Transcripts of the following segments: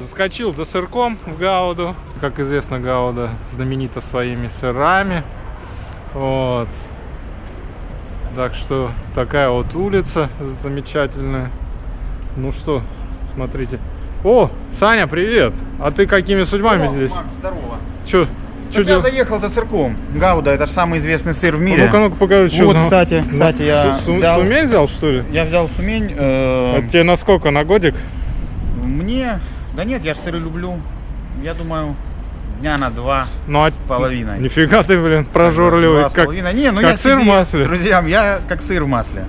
Заскочил за сырком в Гауду. Как известно, Гауда знаменита своими сырами. Вот. Так что такая вот улица замечательная. Ну что, смотрите. О, Саня, привет! А ты какими судьбами здесь? Макс, здорово. Чё, чё я заехал за сырком. Гауда, это же самый известный сыр в А мире. Ну-ка, ну-ка, покажи, что Вот, кстати, кстати, я Су- взял- Сумень взял, что ли? Я взял сумень. э, Это тебе на сколько? На годик? Мне, да нет, я же сыры люблю. Я думаю, дня на два Ну, а... с половиной. Нифига ты, блин, прожорливый. Два Как... половиной. Не, ну как я сыр в себе, масле. Друзьям, я как сыр в масле.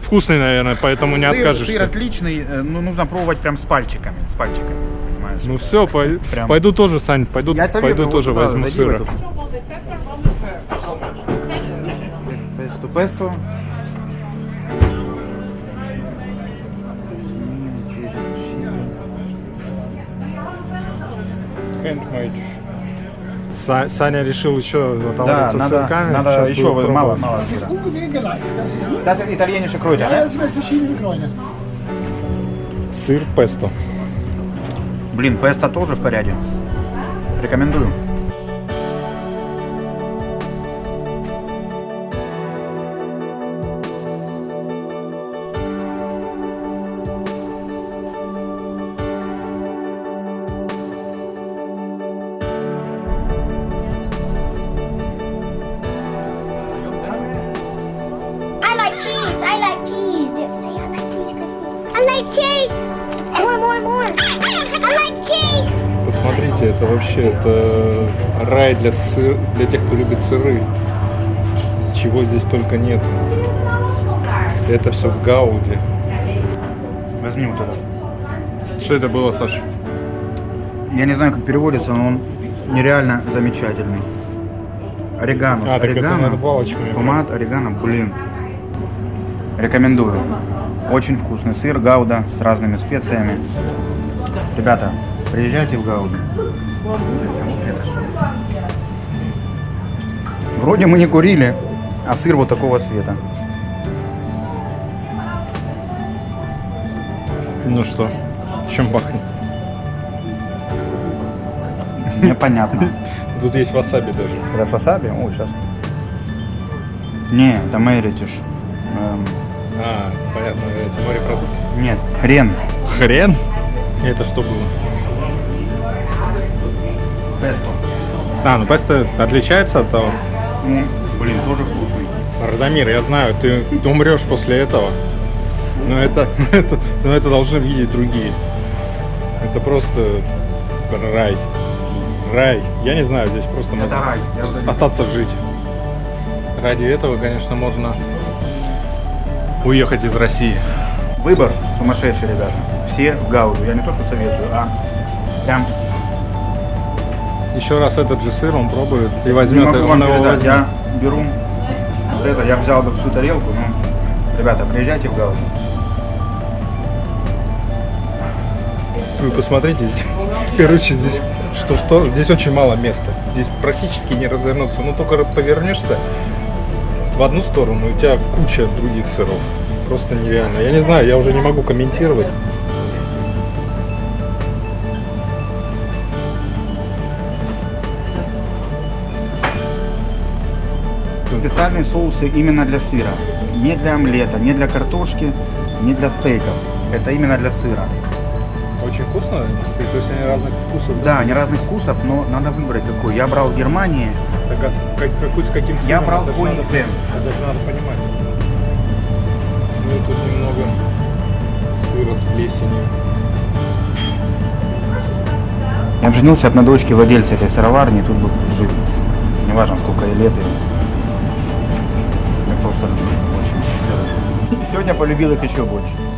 Вкусный, наверное, поэтому не сыр, откажешься. Сыр отличный, э, ну нужно пробовать прям с пальчиками, с пальчиками, понимаешь? Ну все, пой- Прям. пойду тоже, Сань, пойду, Я советую, пойду вот тоже возьму в сыра. эту. Песто, песто. Са- Саня решил еще Да, отовариться надо, сырками. надо Щас еще мало, мало сыра. Das ist italienische Kräuter, ne? Сыр песто. Блин, песто тоже в порядке. Рекомендую. Посмотрите, это вообще это рай для, сыр, для тех, кто любит сыры. Чего здесь только нет. Это все в Гауде. Возьми вот этот. Что это было, Саша? Я не знаю, как переводится, но он нереально замечательный. Орегано. А, это, орегано. Томат, орегано, блин. Рекомендую. Очень вкусный сыр, гауда с разными специями. Ребята, приезжайте в это что? Вроде мы не курили, а сыр вот такого цвета. Ну что, чем пахнет? Непонятно. Тут есть васаби даже. Это с васаби? О, сейчас. Не, это мэритиш. Эм, А, понятно, эти морепродукты. нет, хрен. Хрен? Это что было? Песто. А, ну песто отличается от того. Ну, блин, тоже вкусный. Радомир, я знаю, ты, умрешь после этого. Но это, это, но это должны видеть другие. Это просто рай. Рай. Я не знаю, здесь просто Это можно рай. Остаться жить. Ради этого, конечно, можно уехать из России. Выбор сумасшедший, ребята. Все в Гауду. Я не то, что советую, а прям Еще раз этот же сыр он пробует и не возьмет могу вам его передать. возьмет. Я беру вот это, я взял бы всю тарелку, но, ребята, приезжайте в Гауду. Вы посмотрите, здесь, короче, здесь что сторону, здесь очень мало места. Здесь практически не развернуться. Ну только повернешься в одну сторону, у тебя куча других сыров. Просто нереально. Я не знаю, я уже не могу комментировать. Специальные соусы именно для сыра. Не для омлета, не для картошки, не для стейков. Это именно для сыра. Очень вкусно. То есть они разных вкусов. Да, они разных вкусов, но надо выбрать какой. Я брал в Германии. Так, а с, как, какой, с каким Я сыром? брал Это ж Хони надо- Крем. Это же надо понимать. Ну и тут немного сыра с плесенью. Я женился от на дочке владельца этой сыроварни, тут бы жить. Неважно, сколько ей лет. Я люблю очень. Сегодня полюбил их еще больше.